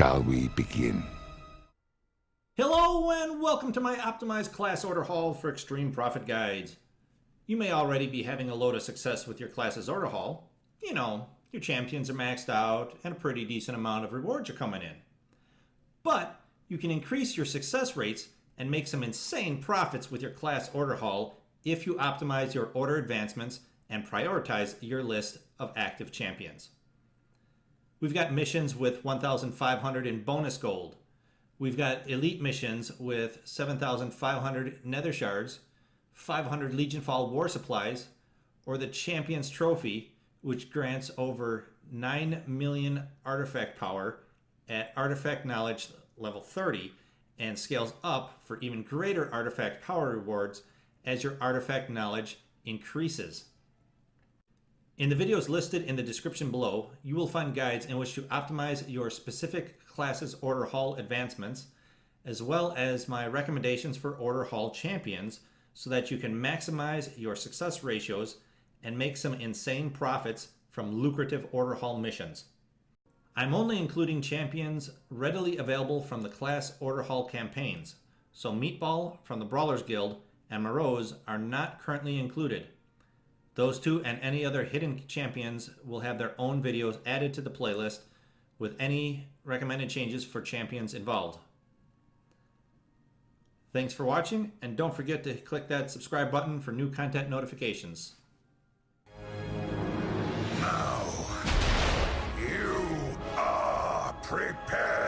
Shall we begin? Hello and welcome to my optimized class order hall for extreme profit guides. You may already be having a load of success with your class's order hall. You know, your champions are maxed out and a pretty decent amount of rewards are coming in. But you can increase your success rates and make some insane profits with your class order hall if you optimize your order advancements and prioritize your list of active champions. We've got missions with 1,500 in bonus gold, We've got elite missions with 7,500 nether shards, 500 Legionfall war supplies, or the Champions Trophy, which grants over 9 million artifact power at artifact knowledge level 30 and scales up for even greater artifact power rewards as your artifact knowledge increases. In the videos listed in the description below, you will find guides in which to optimize your specific class's order hall advancements, as well as my recommendations for order hall champions so that you can maximize your success ratios and make some insane profits from lucrative order hall missions. I'm only including champions readily available from the class order hall campaigns, so Meatball from the Brawlers Guild and Morose are not currently included. Those two and any other hidden champions will have their own videos added to the playlist with any recommended changes for champions involved. Thanks for watching, and don't forget to click that subscribe button for new content notifications. Now, you are prepared.